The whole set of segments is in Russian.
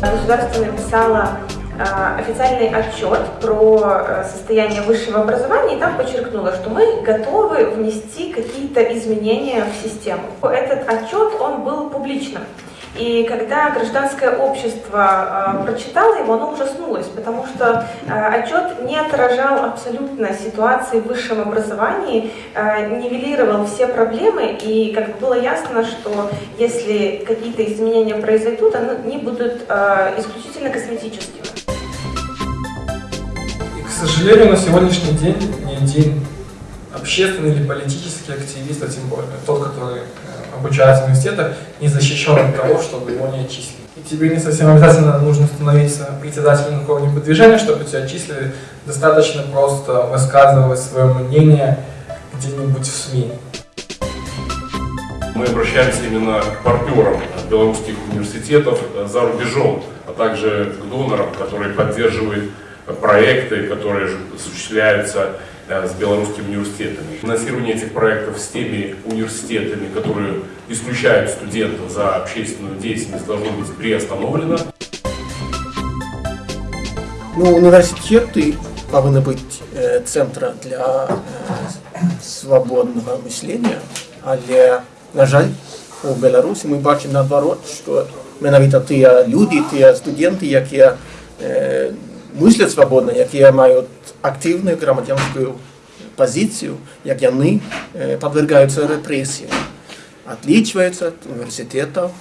Государство написало э, официальный отчет про э, состояние высшего образования и там подчеркнуло, что мы готовы внести какие-то изменения в систему. Этот отчет, он был публичным. И когда гражданское общество э, прочитало его, оно ужаснулось, потому что э, отчет не отражал абсолютно ситуации в высшем образовании, э, нивелировал все проблемы, и как бы было ясно, что если какие-то изменения произойдут, они будут исключительно косметическими. И, к сожалению, на сегодняшний день ни один общественный или политический активист, а тем более тот, который обучается в университетах, не защищен от того, чтобы его не отчислили. И тебе не совсем обязательно нужно становиться председателем какого-нибудь движения, чтобы тебя отчислили. Достаточно просто высказывать свое мнение где-нибудь в СМИ. Мы обращаемся именно к партнерам белорусских университетов за рубежом, а также к донорам, которые поддерживают проекты, которые осуществляются с белорусскими университетами. Финансирование этих проектов с теми университетами, которые исключают студентов за общественную деятельность, должно быть приостановлено. Ну, университеты повинны быть э, центром для э, свободного мислення, але, на жаль, у Білорусі ми бачимо наоборот, що менавіта ті люди, ті студенти, які е, мислять свободно, які мають активную громадянскую позицию, як яны э, подвергаются репрессиям, отличаются от университетов,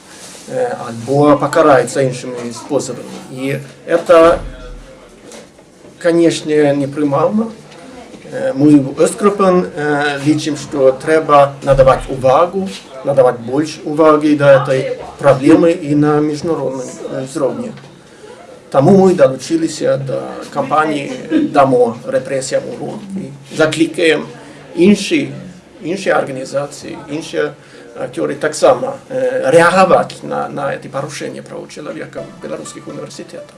э, або покараются іншими способами. И это, конечно, неприймально. Ми в Östgruppen лічимо, що треба надавати увагу, надавати більше уваги до цієї проблеми і на міжнародному рівні. Тому ми долучилися до кампанії «Дамо репресіям урок» і закликаємо інші, інші організації, інші актери так само реагувати на, на ці порушення прав чоловіка в білоруських університетах.